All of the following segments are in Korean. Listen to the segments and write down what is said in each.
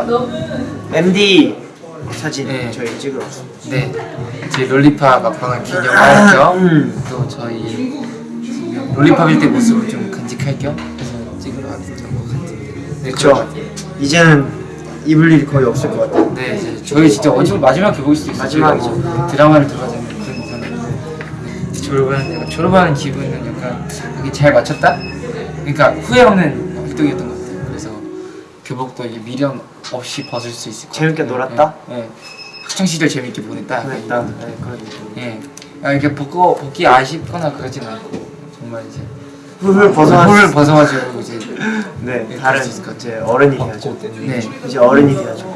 안녕하세요. MD 사진 네. 저희 찍으러 왔습니다. 네, 제 롤리파 막방을 기념할 겸, 음. 또 저희 롤리팝일 때 모습을 좀 간직할 겸 해서 찍으러 왔던 것 같아요. 네, 같아요. 이제는 입을 일이 거의 없을 것 같아요. 네, 이제 저희 진짜 어찌 마지막 교복일 수도 있어요. 마지막이죠. 뭐 드라마를 들어가자면 그런 거잖아요. 졸업하는 약간 졸업하는 기분은 약간 이게 잘 맞췄다? 그러니까 후회 없는 활동이었던 것 같아요. 그래서 교복도 이게 미련 없이 벗을 수 있을 것 재밌게 같아요. 놀았다? 네. 네. 학창 시절 재밌게 보냈다. 그랬다. 네, 그런 느낌. 예. 아, 이렇게 벗고 벗기 아쉽거나 그러진 않고 정말 이제 훌훌 벗어나. 홀을 벗어가지고 이제 네, 예, 다른 이제 어른이 돼야죠. 네. 이제 어른이 돼야죠.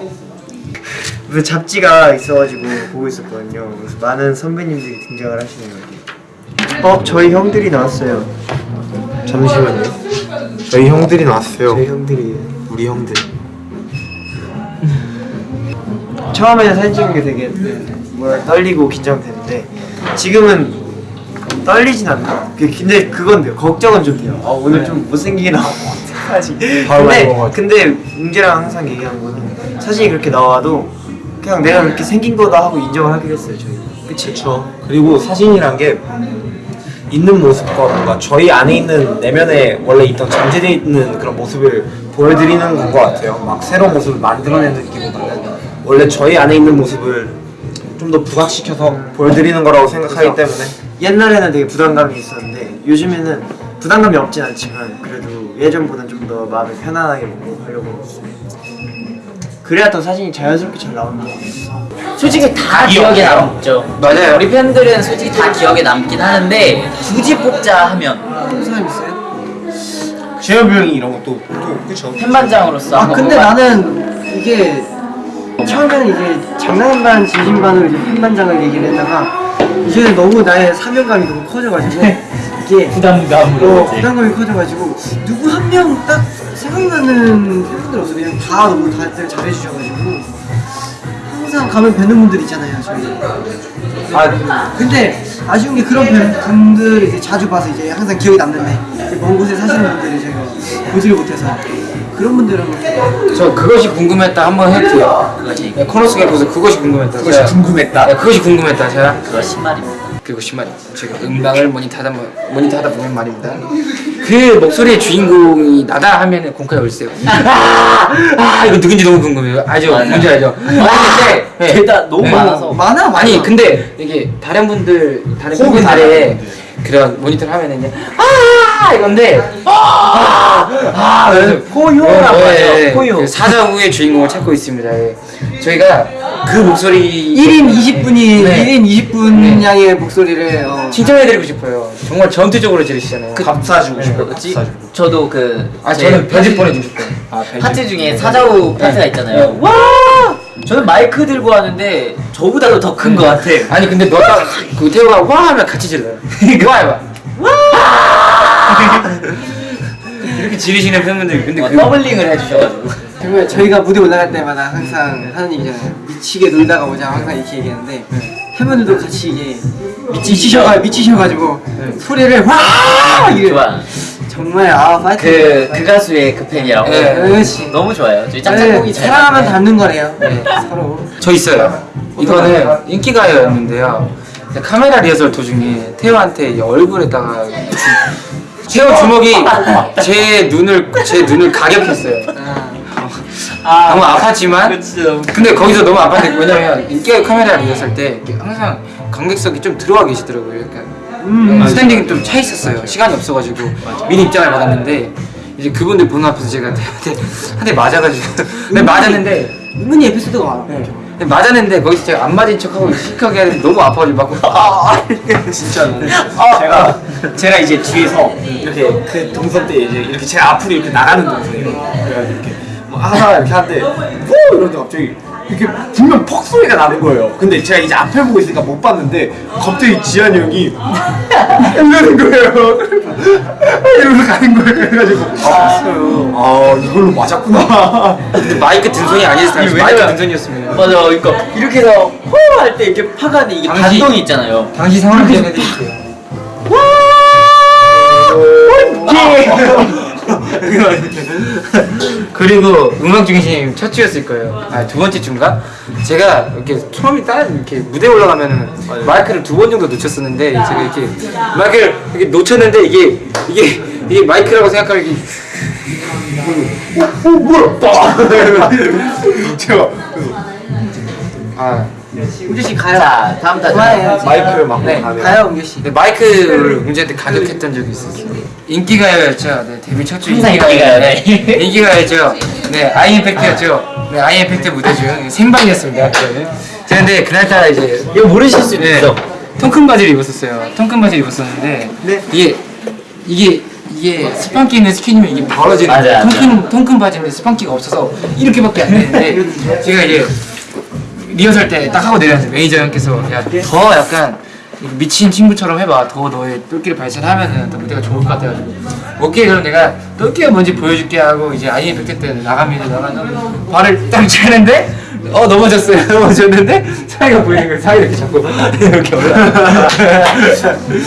그 잡지가 있어가지고 보고 있었거든요. 그래서 많은 선배님들이 등장을 하시는 거예요. 어, 저희 형들이 나왔어요. 잠시만요. 저희 형들이 나왔어요. 저희 형들이 우리 형들. 처음에는 사진 찍는 게 되게 뭐라 떨리고 긴장되는데 지금은 떨리진 않나. 그- 근데 그건 돼요. 걱정은 좀 돼요. 아, 오늘 좀 못생기게 나오면 어떡하지. 근데. 근데 웅재랑 항상 얘기하는 거는 사진이 그렇게 나와도 그냥 내가 그렇게 생긴 거다 하고 인정을 하기로 했어요 저희. 그치? 그렇죠. 그리고 사진이란 게 있는 모습과 뭔가 저희 안에 있는 내면에 원래 있던 잠재되어 있는 그런 모습을 보여드리는 건 것 같아요. 막 새로운 모습을 만들어내기보다는 원래 저희 안에 있는 모습을 좀 더 부각시켜서 보여드리는 거라고 생각하기 그래서 때문에 옛날에는 되게 부담감이 있었는데 요즘에는 부담감이 없진 않지만 그래도 예전보다는 좀 더 마음이 편안하게 먹고 하려고 그래야 더 사진이 자연스럽게 잘 나오는 것 같아서 솔직히 다 기억에 남죠. 맞아요. 우리 팬들은 솔직히 다 기억에 남긴 하는데 굳이 뽑자 하면 사람 있어요? 재엽이 형이 이런 것도 또 그렇죠. 팬반장으로서 아 근데 나는 이게 처음에는 이게 장난 반 진심 반으로 이제 팬반장을 얘기를 했다가 이제는 너무 나의 사명감이 너무 커져가지고 이게 부담감으로 어, 부담감이 커져가지고 누구 한 명 딱 생각나는 팬분들 없어 그냥 다 너무 다들 잘해주셔가지고 항상 가면 뵈는 분들 있잖아요 저희. 아 근데 아쉬운 게 그런 분- 분들을 이제 자주 봐서 이제 항상 기억에 남는데 이제 먼 곳에 사시는 분들이 제가 보지를 못해서 그런 분들은 저 그것이 궁금했다 한번 해볼게요. 그것이 네, 코너 속에 보서 그것이 궁금했다. 그것이 제가- 궁금했다. 네, 그것이 궁금했다. 제가 그거 신말입니다. 그리고 심한 제가 음방을 모니터하다 보- 모니터하다 보면 말입니다. 그 목소리의 주인공이 나다 하면은 공카에 올세요. 아, 아 이거 누군지 너무 궁금해요. 알죠? 뭔지 알죠? 아니 근데 네. 너무 네. 많아서 많아 많아 아니 근데 이게 다른 분들 다른 호흡이 팬분들의 그런 모니터를 하면은 이제 아 이건데 아아 포효라 맞아, 포효. 그 사자구의 주인공을 찾고 있습니다. 예. 저희가 그 목소리 1인 20분이 네. 1인 20분 네. 양의 목소리를 어. 칭찬해드리고 싶어요. 정말 전투적으로 지르시잖아요. 밥 사주고 싶어요. 밥 뭐지? 사주고. 저도 그아제 저는 편집 보내주고 싶어요. 아, 벨 파트 중에 사자우 파트가 있잖아요. 와! 저는 마이크 들고 하는데 저보다도 더 큰 것 같아. 아니 근데 너가 그 태호가 와 하면 같이 질러요. 와 해봐. 와. 이렇게 지르시는 팬분들 근데 어, 그 더블링을 해주셔가지고. 정말 저희가 무대 올라갈 때마다 항상 하는 얘기잖아요 미치게 놀다가 오자 항상 이렇게 얘기하는데 팬분들도 같이 이게 미치셔가 미치셔가지고 소리를 와 이게 좋아. 정말 아 파이팅 그, 그 가수의 그 팬이라고. 네. 그렇지 너무 좋아요. 저희 네, 짝짝꿍이 잘 사랑하면 맞네. 닮는 거래요 서로 저 있어요. 이거는 인기가요였는데요. 근데 카메라 리허설 도중에 태호한테 이 얼굴에다가 주- 태호 주먹이 제 눈을 제 눈을 가격했어요. 아, 너무 아팠지만 진짜 너무 근데 거기서 너무 아팠는데 왜냐면 인기가요 카메라 리허설 때 항상 관객석이 좀 들어와 계시더라고요. 약간 음. 스탠딩이 좀 차 있었어요. 시간이 없어가지고 미리 입장을 받았는데 이제 그분들 보는 앞에서 제가 한테 한대 맞아가지고 네, 맞았는데 은근히 에피소드가 많아 네. 근데 맞았는데 거기서 제가 안 맞은 척하고 시크하게 하는데 너무 아파가지고 막 아, 진짜 제가 제가 이제 뒤에서 이렇게 그 동선 때 이제 이렇게 제 앞으로 이렇게 나가는 동선이에요. 그래가지고 이렇게 뭐 하나 이렇게 하는데 호 이러는데 갑자기 이렇게 분명 퍽 소리가 나는 거예요. 근데 제가 이제 앞에 보고 있으니까 못 봤는데 갑자기 지한이 형이 이러는 거예요. 이러면서 가는 거예요. 그래가지고 아, 아 이걸로 맞았구나. 근데 마이크 든 손이 아니었어요. 마이크 왜냐면- 든 손이었으면 맞아. 그러니까 이렇게 해서 호할 때 이렇게 파가는 이게 당시- 반동이 있잖아요. 당시 상황을 기억해드릴게요. 그리고 음악 중심 첫 주였을 거예요. 아 두 번째 주인가? 제가 이렇게 처음에 딱 이렇게 무대 에 올라가면은 마이크를 두 번 정도 놓쳤었는데 제가 이렇게 마이크를 이렇게 놓쳤는데 이게 이게 이게 마이크라고 생각하면 이게 어, 어 뭐야? 빠! 제가 아 우주 씨 가요. 자 다음 타자. 마이크를 막 네. 가면 가요 우주 씨. 근데 마이크를 문제한테 가격했던 적이 있었어요. 인기가요였죠. 네, 데뷔 첫주 항상 인기가요. 인기가요. 인기가요였죠. 네, 아이엠팩트였죠. 네, 아이엠팩트 무대 중 생방이었습니다. 그때는. 제가 근데 그날따라 이제 이거 모르실 수도 네, 있어 통큰 바지를 입었었어요. 통큰 바지를 입었었는데 네. 이게 이게 이게 스판기 있는 스키니면 이게 벌어지는 맞아, 거예요. 맞아. 통큰 통큰 바지인데 스판기가 없어서 이렇게밖에 안 되는데 제가 이제 리허설 때 딱 하고 내려왔는데 매니저 형께서 야 더 약간 미친 친구처럼 해봐. 더 너의 똘끼를 발산하면은 더 무대가 좋을 것 같아가지고 오케이 그럼 내가 똘끼가 뭔지 보여줄게 하고 이제 아이엠팩트 때 나갑니다 나가서 발을 딱 차는데 어 넘어졌어요 넘어졌는데 사이가 보이는 거예요 사이 이렇게 잡고 이렇게 올라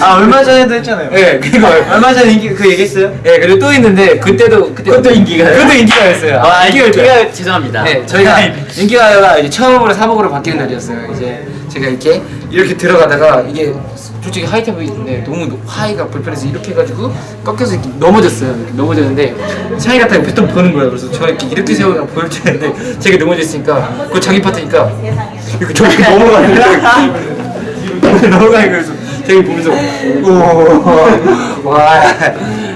아 얼마 전에도 했잖아요. 예 그리고 얼마 전에 인기 그 얘기했어요? 예 그리고 또 있는데 그때도 그때 그것도 인기가요 그것도 인기가였어요 아. 인기가 죄송합니다 네, 저희가 인기가요가 이제 처음으로 사복으로 바뀌는 날이었어요. 이제 제가 이렇게 이렇게 들어가다가 이게 솔직히 하이탑인데 너무 노- 하이가 불편해서 이렇게 해가지고 꺾여서 이렇게 넘어졌어요. 이렇게 넘어졌는데 딱 옆에 또 보는 거예요. 그래서 저 이렇게 이렇게 세우면 보일 줄 알았는데 제가 넘어졌으니까 그거 자기 파트니까 이렇게 저렇게 넘어가는 거예요. 넘어가는 거예요. 그래서 제가 보면서 오와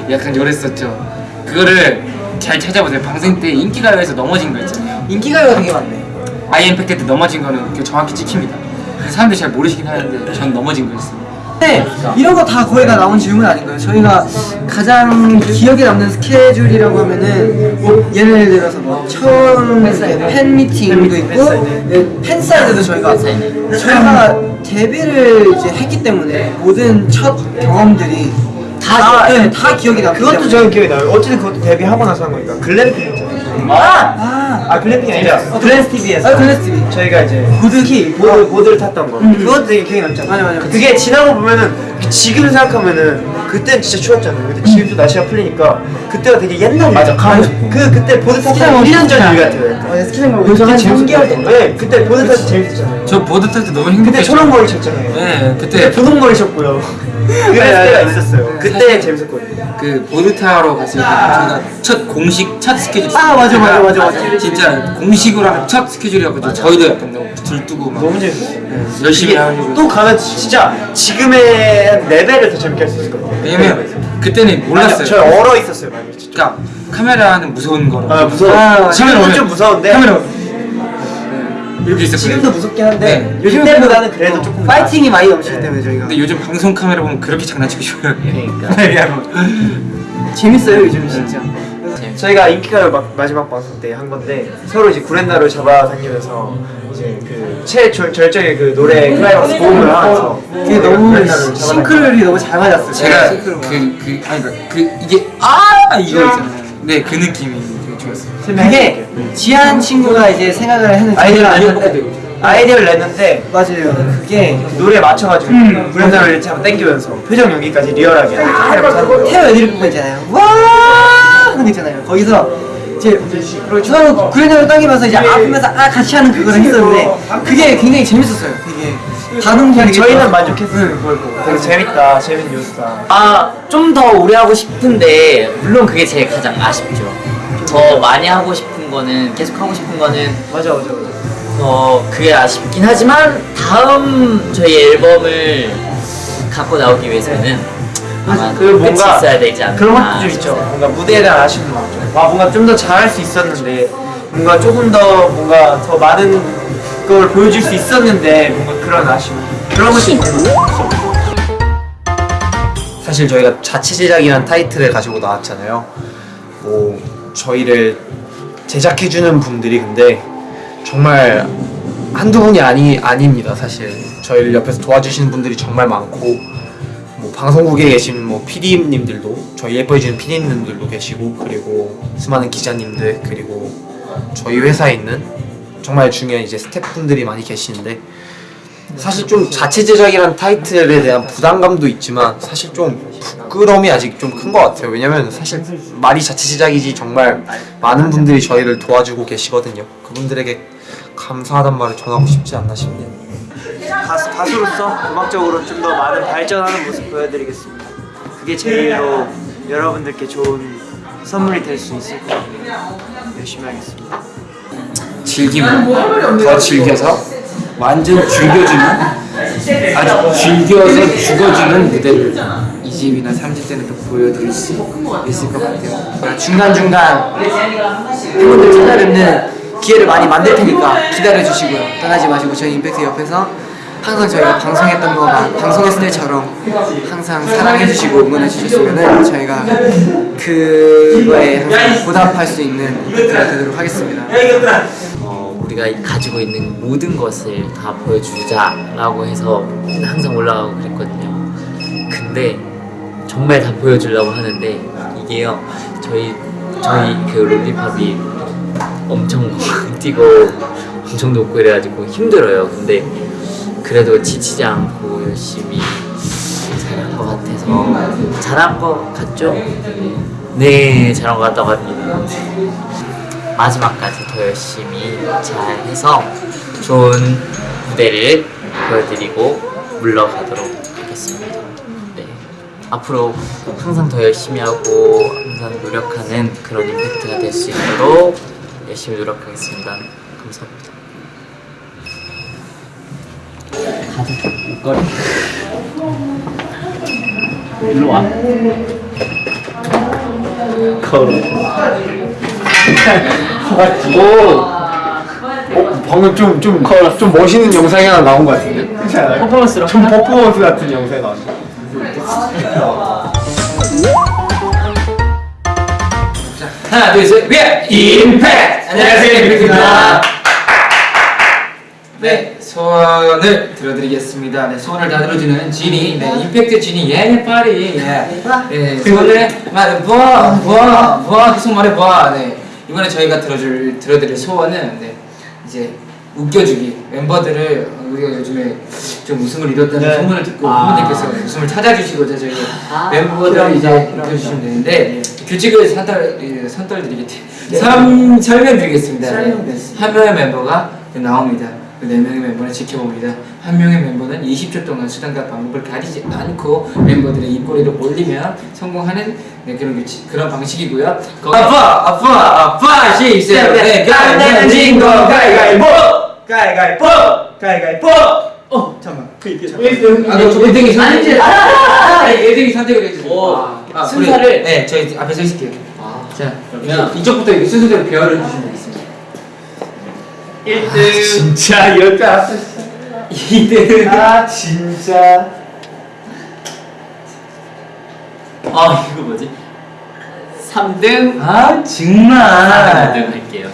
약간 요랬었죠. 그거를 잘 찾아보세요. 방송 때 인기가요에서 넘어진 거 있잖아요. 인기가요가 되게 많네. 아이엠팩트 때 넘어진 거는 정확히 찍힙니다. 사람들이 잘 모르시긴 하는데 전 넘어진 거였어요. 네, 이런 거 다 거의 다 나온 질문 아닌가요? 저희가 가장 기억에 남는 스케줄이라고 하면은 뭐 예를 들어서 뭐 처음 팬 미팅도 있고 네, 팬사인회도 저희가 저희가 데뷔를 이제 했기 때문에 모든 첫 경험들이 다, 네, 다 기억이 나기 그것도. 저는 기억이 나요. 어쨌든 그것도 데뷔하고 나서 한 거니까 글램 아, 아 글램핑이 아니라 글램 TV에서 아, 글램 TV. 저희가 이제 보드키 보드 보드를 탔던 거. 그것도 되게 기억이 남잖아요. 맞아, 맞아. 그게 지나고 보면은 지금 생각하면은 그때는 진짜 추웠잖아요. 근데 지금 또 날씨가 풀리니까 그때가 되게 옛날 일. 맞아, 싶어. 그 그때 보드 스키장 1년 전. 일 같아요. 약간. 어, 스키장 가고 한 3개월 동안. 네, 그때 보드 탈때 재밌었잖아요. 저 보드 탈 때 너무 그때 행복했죠. 초록 머리였잖아요. 네, 그때 그때 분홍 머리였고요. 그랬을 때가 있었어요. 그때 재밌었거든요. 그 보드 타러 갔을 때 저희가 첫 공식 첫 스케줄. 아, 맞아, 맞아, 맞아, 맞아. 진짜 공식으로 하는 첫 스케줄이었거든요. 저희도 약간 너무 들뜨고 막 너무 재밌었어요. 네, 열심히 하고. 또 가면 진짜 지금의 레벨을 더 재밌게 할 수 있을 것 같아요. 왜냐면 그때는 몰랐어요. 저 얼어 있었어요, 많이 진짜. 그러니까 카메라는 무서운 거로. 아 무서워. 아, 카메라 좀 무서운데. 카메라 오면 이렇게 있었거든요. 지금도 무섭긴 한데 네. 요즘 그때보다는 그래도 조금 파이팅이 많이 넘치기 때문에 저희가 근데 요즘 방송 카메라 보면 그렇게 장난치고 싶어요. 그러니까. 재밌어요 요즘 진짜. 저희가 인기가요 막 마지막 방송 때 한 건데 서로 이제 구렛나루 잡아다니면서 이제 그 최절정의 그 노래 클라이막스 고음을 하면서 그게 너무 구렛나루를 싱크로율이 너무 잘 맞았어요. 제가. 그그 아니 그, 그 이게 아 이거 있잖아요. 네 그 느낌이 되게 좋았어요. 그게 지한 친구가 이제 생각을 했는데 아이디어를 냈는데 아이디어를 냈는데 맞아요. 그게 노래에 맞춰가지고 음. 구렛나루를 한번 당기면서 표정 연기까지 리얼하게 해보자 태어 애드립 부분 있잖아요. 와 하는 거 있잖아요. 거기서 이제 서로 구레나루 당기면서 이제 아프면서 아 같이 하는 그걸 했었는데 그게 굉장히 재밌었어요. 되게 반응이 저희는. 만족했어요 그걸 보고 되게 재밌다 재밌는 요소다 아 좀 더 오래 하고 싶은데 물론 그게 제일 가장 아쉽죠 더 많이 하고 싶은 거는 계속 하고 싶은 거는 맞아 맞아 맞아 어 그게 아쉽긴 하지만 다음 저희 앨범을 갖고 나오기 위해서는 아마 그 뭔가 있어야 되지 않나 그런 것도 좀 있죠. 뭔가 무대에 대한 아쉬움도 많죠. 와 뭔가 좀 더 잘할 수 있었는데 뭔가 조금 더 뭔가 더 많은 걸 보여줄 수 있었는데 뭔가 그런 아쉬움. 그런 것도 있죠. 사실 저희가 자체 제작이라는 타이틀을 가지고 나왔잖아요. 뭐 저희를 제작해주는 분들이 근데 정말 한두 분이 아니 아닙니다. 사실 저희를 옆에서 도와주시는 분들이 정말 많고 뭐 방송국에 계신 뭐 PD님들도 저희 예뻐해주는 PD님들도 계시고 그리고 수많은 기자님들 그리고 저희 회사에 있는 정말 중요한 이제 스태프분들이 많이 계시는데 사실 좀 자체 제작이란 타이틀에 대한 부담감도 있지만 사실 좀 부끄러움이 아직 좀 큰 것 같아요. 왜냐면 사실 말이 자체 제작이지 정말 많은 분들이 저희를 도와주고 계시거든요. 그분들에게 감사하단 말을 전하고 싶지 않나 싶네요. 가수, 가수로서 음악적으로 좀 더 많은 발전하는 모습 보여드리겠습니다. 그게 제일로 여러분들께 좋은 선물이 될 수 있을 것 같아요. 열심히 하겠습니다. 즐기면 더 즐겨서 완전 즐겨주는 아주 즐겨서 죽어주는 무대를 2집이나 3집 때는 또 보여드릴 수 있을 것 같아요. 중간중간 팬분들 찾아뵙는 기회를 많이 만들 테니까 기다려주시고요. 떠나지 마시고 저희 임팩트 옆에서 항상 저희가 방송했던 거만 방송했을 때처럼 항상 사랑해주시고 응원해주셨으면 저희가 그거에 항상 보답할 수 있는 임팩트가 되도록 하겠습니다. 어, 우리가 가지고 있는 모든 것을 다 보여주자라고 해서 항상 올라가고 그랬거든요. 근데 정말 다 보여주려고 하는데 이게요 저희 저희 그 롤리팝이 엄청 뛰고 엄청 높고 이래가지고 힘들어요. 근데 그래도 지치지 않고 열심히 잘한 것 같아서 잘한 것 같죠? 네 잘한 것 같다고 합니다. 마지막까지 더 열심히 잘 해서 좋은 무대를 보여드리고 물러가도록 하겠습니다. 네. 앞으로 항상 더 열심히 하고 항상 노력하는 그런 임팩트가 될 수 있도록 열심히 노력하겠습니다. 감사합니다. 가자, 옷걸이. 일로 와. 걸어. 오! 어, 방금 좀, 좀, 좀 멋있는 영상이 하나 나온 것 같은데? 그렇지 않아요? 퍼포먼스로 좀 퍼포먼스 같은 영상이 나왔는데 하나 둘셋 위에 임팩트 안녕하세요 임팩트입니다 네 소원을 들어드리겠습니다 네 소원을 다 들어주는 지니 네 임팩트 지니 예네 파리 예 네, 소원을 말해 봐봐봐 계속 말해 봐네 이번에 저희가 들어줄 들어드릴 소원은 네 이제 웃겨주기 멤버들을 어, 우리가 요즘에 좀 웃음을 잃었다는 네. 소문을 듣고 아. 팬분들께서 웃음을 찾아주시고자 저희 아, 멤버들을 이제. 웃겨주시면 되는데 규칙을 선떨 예, 선떨드리겠지 삼 설명드리겠습니다. 네. 설명됐습니다. 한 명의 멤버가 나옵니다. 그네 명의 멤버는 지켜봅니다. 한 명의 멤버는 20초 동안 수단과 방법을 가리지 않고 멤버들의 입꼬리를 올리면 성공하는 네, 그런 규칙 그런 방식이고요. 거- 아빠 아빠 아빠 시작 네 가면 진거 가위가위보 가위가위보! 가위가위보! 어, 잠깐만. 그 이게 잠깐. 아니 1등이 선택 아니 1등이 선택을 해주세요. 오, 아, 순서를? 네 저희 앞에 서 있을게요. 자 그러면 이쪽부터 순서대로 배열을 해주시면 되겠습니다. 1등. 진짜? 이럴 때 알았어. 2등. 아, 진짜. 아 이거 뭐지? 3등? 아 정말. 4등 할게요.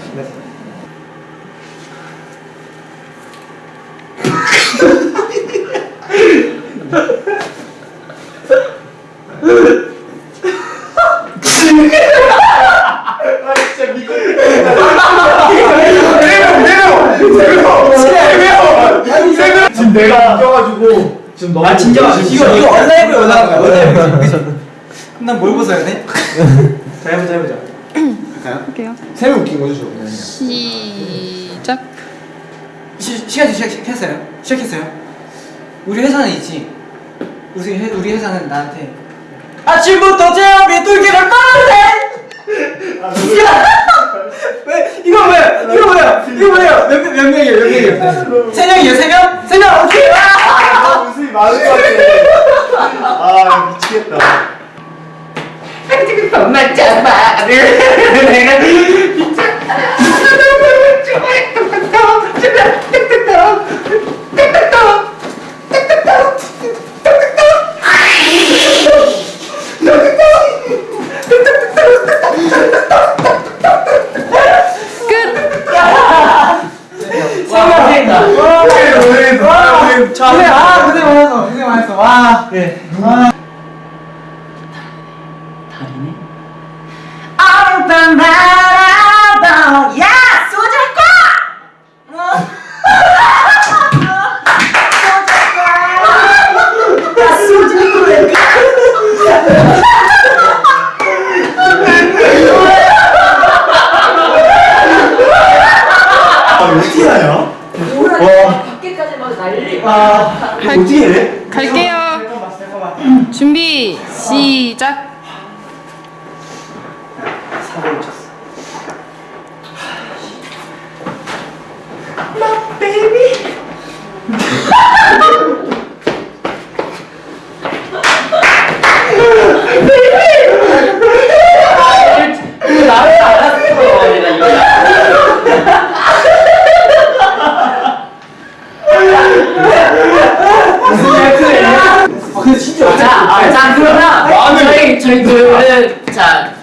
지금 내가 웃겨가지고 지금 너무 아, 진짜. 이거, 이거 온라인으로 그죠? 그럼 뭘 벗어야 돼? 자, 해보자, 해보자. 할게요. 세명 웃긴 거죠 저 시작. 시, 시간 시작, 시작했어요? 시작했어요? 우리 회사는 있지. 우리, 회, 우리 회사는 나한테 아침부터 제 앞에 뚫기를 빠르네! 왜? 이거 뭐야? 이거 뭐야? 이거 뭐야? 몇, 명- 몇 명이에요? 몇 명이에요? 세 명이에요? 세 명? 세 명! 오케이! 아, 웃음이 많을 것 같아 아 미치겠다. 엄마 잡아 내가 아, 고생 많았어. 고생 많았어. 와. 네. 와. 다리네? 바 아, 갈- 어떻게 해? 갈게요. 잠깐만. 준비 시작. 사고를 쳤어. 나를 알았어. 내가 이거. 아 진짜 자, 아, 자 그러면 저희 저희 둘은 자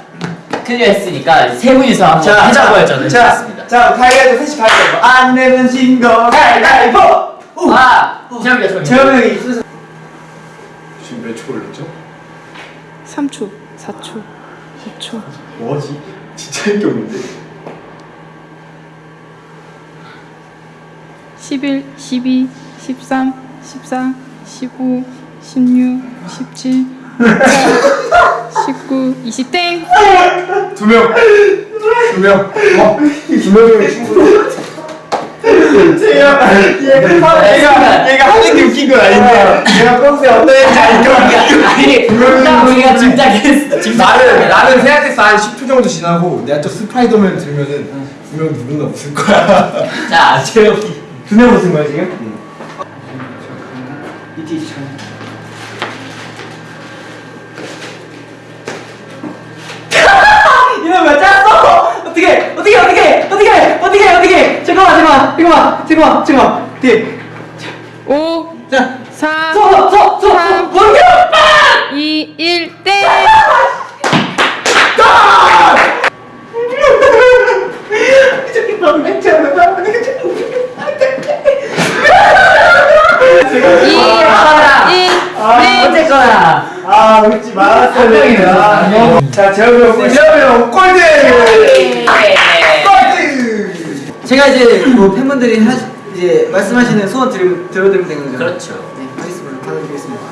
클리어 했으니까 세 분이서 한번 하자고 했잖아요. 자, 좋습니다. 자, 가위바위보 셋이 가위바위보. 안 내면 진 거. 가위바위보. 오. 아, 재혁이가 저기. 재현 형이 순서. 지금 몇 초 걸렸죠? 3초, 4초, 5초. 뭐지? 진짜 인기 없는데 11, 12, 13, 14, 15, 16, 17, 19, 20 땡. 두명 두 명 어? 두 충분해 제가 얘가 얘가 하는 게 웃긴 건 아닌데 내가 평소에 어떤 애인지 알니까 아니, 딱 우리가 짐작했어. 짐작. 나는 나는 생각했어 한 10초 정도 지나고 내가 또 스파이더맨 들면은 분명 누군가 웃을 거야 자, 재혁이. 두명 웃은 거야 지금? 이티 참. 이놈 왜 짰어? 어떻게 어떻게 어떻게 어떻게 어떻게 어떻게 잠깐만 잠깐만 잠깐만 잠깐만 잠깐만. 어떻게 5, 자. 4, 서서 서 삼. 원규 2, 1 땡. 저기 너 멘트하는 거 2, 1 땡. 어쨌거나. 아 웃지 말았어야 되는데 아, 자 재현이 형 재현이 형 꼴등 꼴등 제가 이제 뭐 팬분들이 하, 이제 말씀하시는 소원 들, 들어드리면 되는 거죠? 그렇죠. 네, 하겠습니다. 받아드리겠습니다.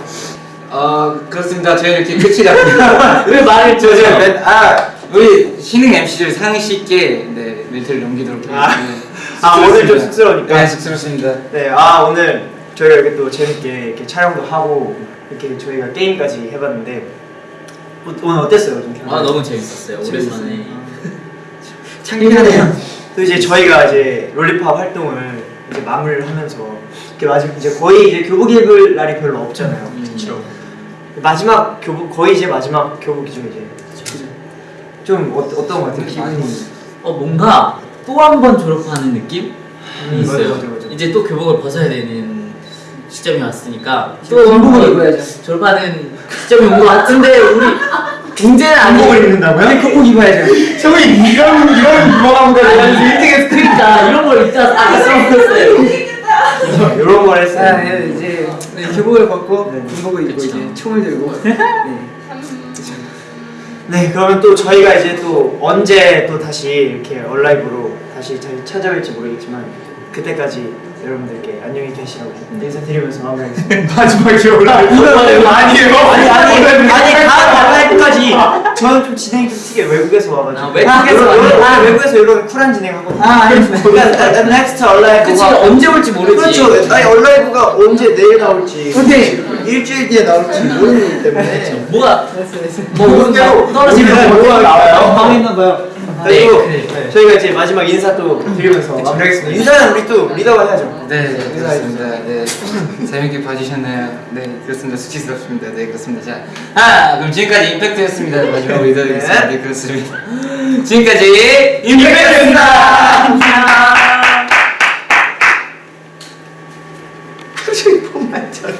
어 그렇습니다. 저희 이렇게 끝이 났습니다. 왜 말을 저, 저, 줘? 멘- 아 우리 신흥 MC들 상시 있게 네 멘트를 넘기도록 하겠습니다. 아 오늘 좀 쑥스러우니까 네 쑥스럽습니다. 네, 아 오늘 저희가 이렇게 또 재밌게 이렇게 촬영도 하고 이렇게 저희가 게임까지 해봤는데 어, 오늘 어땠어요, 좀? 아 너무 재밌었어요. 오랜만에. 창피하네요. 또 이제 저희가 이제 롤리팝 활동을 이제 마무리를 하면서 이렇게 마지막 이제 거의 이제 교복 입을 날이 별로 없잖아요. 그렇죠. 마지막 교복 거의 이제 마지막 교복이죠 이제. 좀 어, 어떤 것 같아요? 기분이. 어 뭔가 또 한 번 졸업하는 느낌이 음, 있어요. 맞아, 맞아, 맞아. 이제 또 교복을 벗어야 되는 시점이 왔으니까 군복을 한번 입어야죠. 졸업하는 시점이 온 것 같은데 우리 문제는 교복을 아니고 입는다고요? 근데 교복 입어야죠. 저기 이런 이런 유명한 거를 일찍 그러니까 이런 걸 입자 딱 써먹었어요. 이런 걸 아, 했어요. 네, 이제 네, 교복을 벗고 네. 군복을 입고 그쵸. 이제 총을 들고 네. 네, 그러면 또 저희가 이제 또 언제 또 다시 이렇게 얼라이브로 다시 잘 찾아올지 모르겠지만 그때까지 여러분들께 안녕히 계시라고 인사드리면서 마무리하겠습니다. 마지막에 올라 아니에요 아니 아니 아니 다음 얼라이브까지 저는 좀 진행이 좀 특이해 외국에서 와가지고 아, 외국에서 왔네. 아, 외국에서 이런 쿨한 진행하거든요. 아, 알겠습니다. 그러니까 next 얼라이브가 그치 언제 올지 모르지. 그렇죠. 아니 얼라이브가 언제 내일 나올지 근데 일주일 뒤에 나올지 모르는 거기 때문에 뭐가. 뭐 그대로 떨어지면 뭐가 나와요. 망했나봐요. 그리고 네, 네, 저희가 이제 마지막 인사 또 드리면서 마무리하겠습니다. 인사는 우리 또 리더가 해야죠. 네, 네 그렇습니다. 네 재밌게 봐주셨나요? 네 그렇습니다. 수치스럽습니다. 네 그렇습니다. 자, 아 그럼 지금까지 임팩트였습니다. 마지막으로 인사드리겠습니다. 네 그렇습니다. 지금까지 임팩트였습니다. 안녕. 저희 폰만 잘.